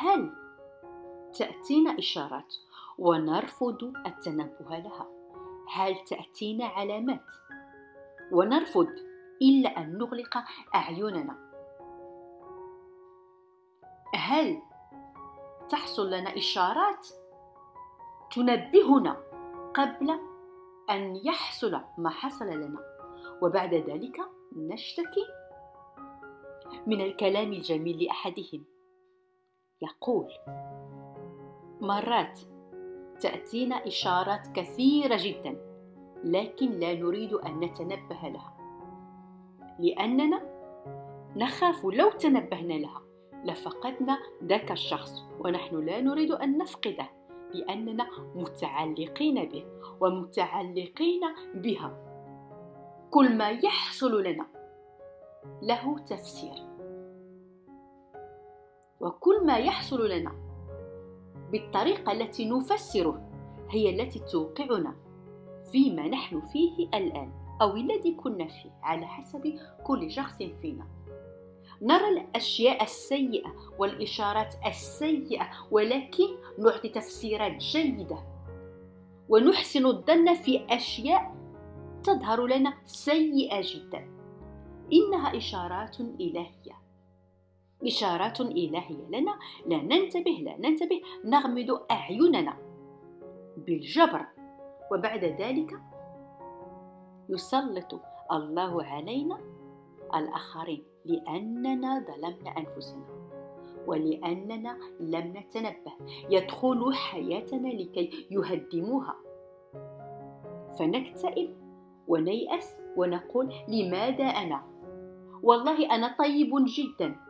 هل تأتينا إشارات ونرفض التنبه لها؟ هل تأتينا علامات ونرفض إلا أن نغلق أعيننا؟ هل تحصل لنا إشارات تنبهنا قبل أن يحصل ما حصل لنا؟ وبعد ذلك نشتكي من الكلام الجميل لأحدهم. يقول مرات تأتينا إشارات كثيرة جدا لكن لا نريد أن نتنبه لها. لأننا نخاف لو تنبهنا لها لفقدنا ذاك الشخص ونحن لا نريد أن نفقده لأننا متعلقين به ومتعلقين بها. كل ما يحصل لنا له تفسير. وكل ما يحصل لنا بالطريقة التي نفسره هي التي توقعنا فيما نحن فيه الآن أو الذي كنا فيه على حسب كل شخص فينا. نرى الأشياء السيئة والإشارات السيئة ولكن نعطي تفسيرات جيدة ونحسن الظن في أشياء تظهر لنا سيئة جدا. إنها إشارات إلهية. إشارات إلهية. لنا لا ننتبه لا ننتبه نغمض أعيننا بالجبر. وبعد ذلك يسلط الله علينا الآخرين لأننا ظلمنا أنفسنا ولأننا لم نتنبه. يدخلوا حياتنا لكي يهدموها. فنكتئب ونيأس ونقول لماذا أنا؟ والله أنا طيب جدا.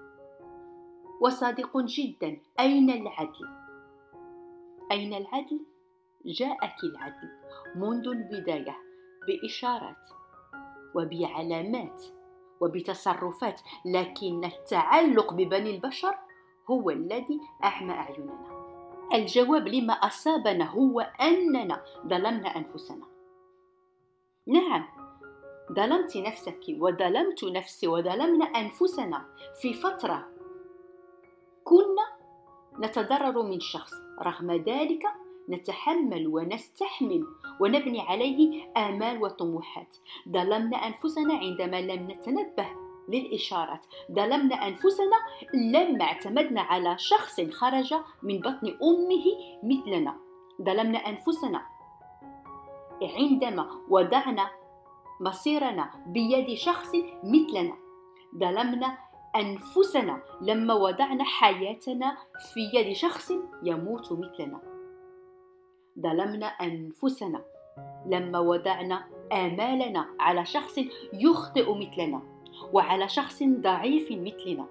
وصادق جدا. أين العدل؟ أين العدل؟ جاءك العدل منذ البداية بإشارات وبعلامات وبتصرفات لكن التعلق ببني البشر هو الذي أعمى أعيننا. الجواب لما أصابنا هو أننا ظلمنا أنفسنا. نعم ظلمت نفسك وظلمت نفسي وظلمنا أنفسنا في فترة كنا نتضرر من شخص رغم ذلك نتحمل ونستحمل ونبني عليه آمال وطموحات. ظلمنا أنفسنا عندما لم نتنبه للإشارات. ظلمنا أنفسنا لما اعتمدنا على شخص خرج من بطن أمه مثلنا. ظلمنا أنفسنا عندما وضعنا مصيرنا بيد شخص مثلنا. ظلمنا أنفسنا لما وضعنا حياتنا في يد شخص يموت مثلنا. ظلمنا أنفسنا لما وضعنا آمالنا على شخص يخطئ مثلنا وعلى شخص ضعيف مثلنا.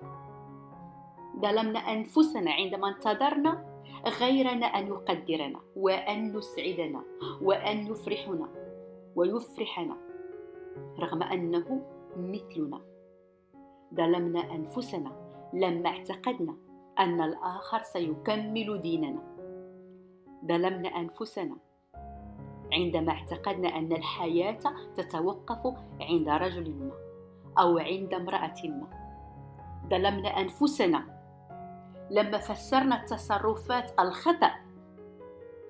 ظلمنا أنفسنا عندما انتظرنا غيرنا أن يقدرنا وأن يسعدنا وأن يفرحنا ويفرحنا رغم أنه مثلنا. ظلمنا أنفسنا لما اعتقدنا أن الآخر سيكمل ديننا. ظلمنا أنفسنا عندما اعتقدنا أن الحياة تتوقف عند رجل ما أو عند امرأة ما. ظلمنا أنفسنا لما فسرنا التصرفات الخطأ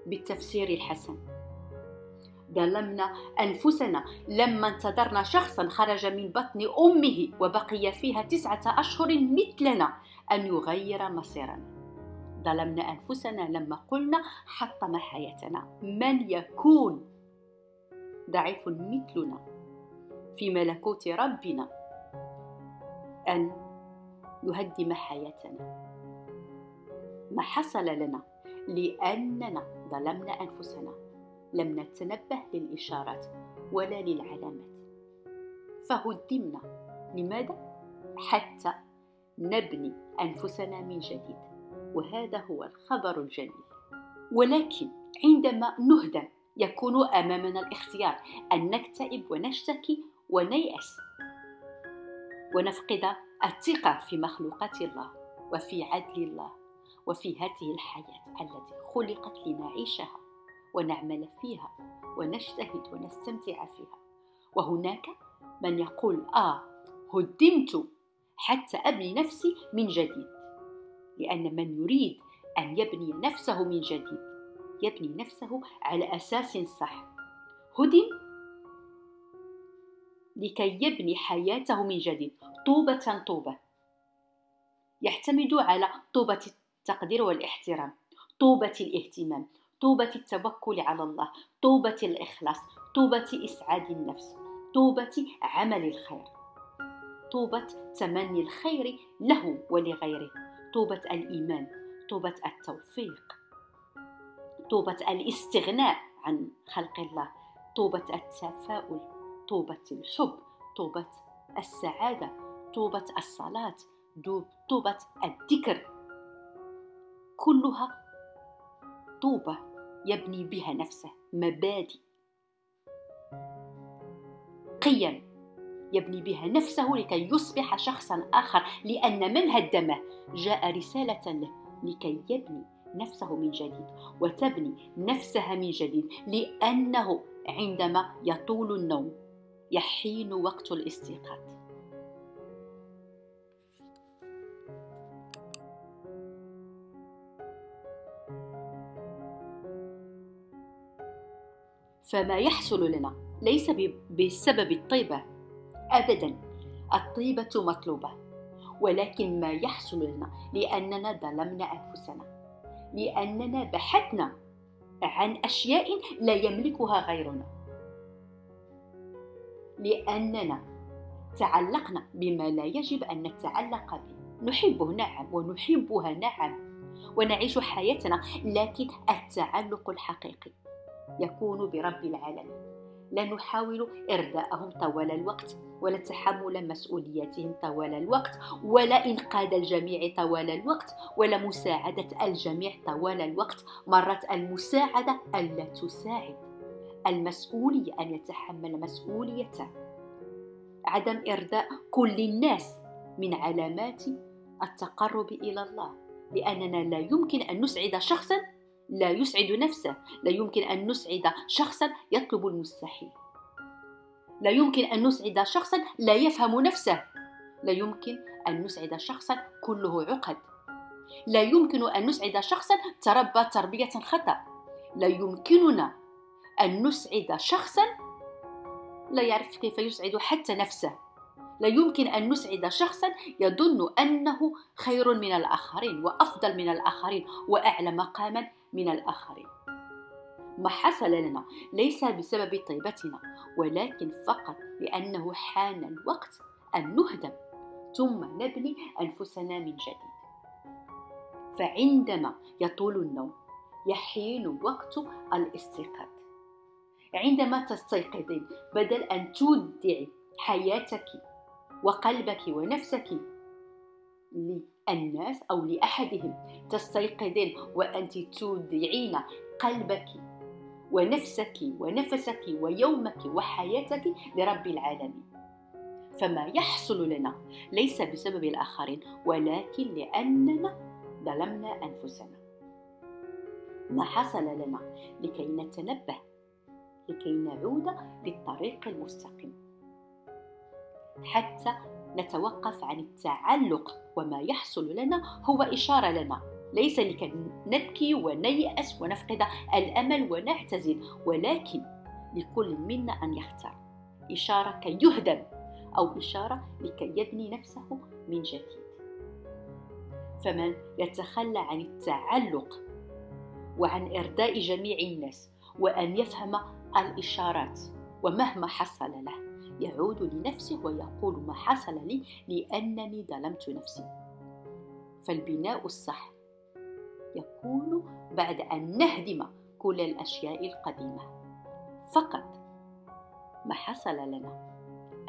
بالتفسير الحسن. ظلمنا أنفسنا. لما انتظرنا شخصا خرج من بطن أمه وبقي فيها تسعة أشهر مثلنا أن يغير مصيرنا ظلمنا أنفسنا لما قلنا حطم حياتنا. من يكون؟ ضعيف مثلنا. في ملكوت ربنا. أن يهدم حياتنا. ما حصل لنا لأننا ظلمنا أنفسنا. لم نتنبه للإشارات ولا للعلامات. فهدمنا لماذا؟ حتى نبني أنفسنا من جديد. وهذا هو الخبر الجميل ولكن عندما نهدم يكون أمامنا الاختيار أن نكتئب ونشتكي ونيأس. ونفقد الثقة في مخلوقات الله وفي عدل الله وفي هذه الحياة التي خلقت لنعيشها. ونعمل فيها ونجتهد ونستمتع فيها. وهناك من يقول آه هدمت حتى أبني نفسي من جديد. لأن من يريد أن يبني نفسه من جديد يبني نفسه على أساس صح. هدم لكي يبني حياته من جديد. طوبة طوبة. يعتمد على طوبة التقدير والاحترام طوبة الاهتمام. طوبة التوكل على الله طوبة الإخلاص طوبة إسعاد النفس طوبة عمل الخير. طوبة تمني الخير له ولغيره. طوبة الإيمان طوبة التوفيق. طوبة الاستغناء عن خلق الله. طوبة التفاؤل طوبة الحب طوبة السعادة طوبة الصلاة طوبة الذكر. كلها طوبة يبني بها نفسه مبادئ. قيم يبني بها نفسه لكي يصبح شخصا آخر لأن من هدمه جاء رسالة له لكي يبني نفسه من جديد وتبني نفسها من جديد لأنه عندما يطول النوم يحين وقت الاستيقاظ. فما يحصل لنا ليس بسبب الطيبة. أبدا الطيبة مطلوبة ولكن ما يحصل لنا لأننا ظلمنا أنفسنا لأننا بحثنا عن أشياء لا يملكها غيرنا. لأننا تعلقنا بما لا يجب أن نتعلق به. نحبه نعم ونحبها نعم ونعيش حياتنا لكن التعلق الحقيقي. يكون برب العالمين. لا نحاول إرضاءهم طوال الوقت ولا تحمل مسؤولياتهم طوال الوقت ولا إنقاذ الجميع طوال الوقت ولا مساعدة الجميع طوال الوقت. مرت المساعدة ألا تساعد. المسؤولية أن يتحمل مسؤوليته عدم إرضاء كل الناس من علامات التقرب إلى الله. لأننا لا يمكن أن نسعد شخصا لا يسعد نفسه. لا يمكن أن نسعد شخصا يطلب المستحيل. لا يمكن أن نسعد شخصا لا يفهم نفسه. لا يمكن أن نسعد شخصا كله عقد. لا يمكن أن نسعد شخصا تربى تربية خطأ. لا يمكننا أن نسعد شخصا لا يعرف كيف يسعد حتى نفسه. لا يمكن أن نسعد شخصا يظن أنه خير من الآخرين وأفضل من الآخرين وأعلى مقاما من الآخرين. ما حصل لنا ليس بسبب طيبتنا ولكن فقط لأنه حان الوقت أن نهدم ثم نبني أنفسنا من جديد. فعندما يطول النوم يحين وقت الاستيقاظ. عندما تستيقظين بدل أن تودعي حياتك وقلبك ونفسك للناس أو لأحدهم. تستيقظين وأنت تودعين قلبك ونفسك ونفسك ويومك وحياتك لرب العالمين. فما يحصل لنا ليس بسبب الآخرين ولكن لأننا ظلمنا أنفسنا. ما حصل لنا لكي نتنبه لكي نعود للطريق المستقيم. حتى نتوقف عن التعلق وما يحصل لنا هو إشارة لنا. ليس لكي نبكي ونيأس ونفقد الأمل ونعتزل ولكن لكل منا أن يختار. إشارة كي يهدم أو إشارة لكي يبني نفسه من جديد. فمن يتخلى عن التعلق وعن إرضاء جميع الناس وأن يفهم الإشارات ومهما حصل له. يعود لنفسه ويقول ما حصل لي لأنني ظلمت نفسي. فالبناء الصح يكون بعد أن نهدم كل الأشياء القديمة. فقط ما حصل لنا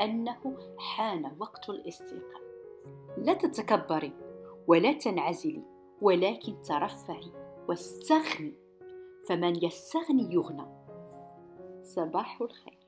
أنه حان وقت الاستيقاظ. لا تتكبري ولا تنعزلي ولكن ترفعي واستغني. فمن يستغني يغنى. صباح الخير.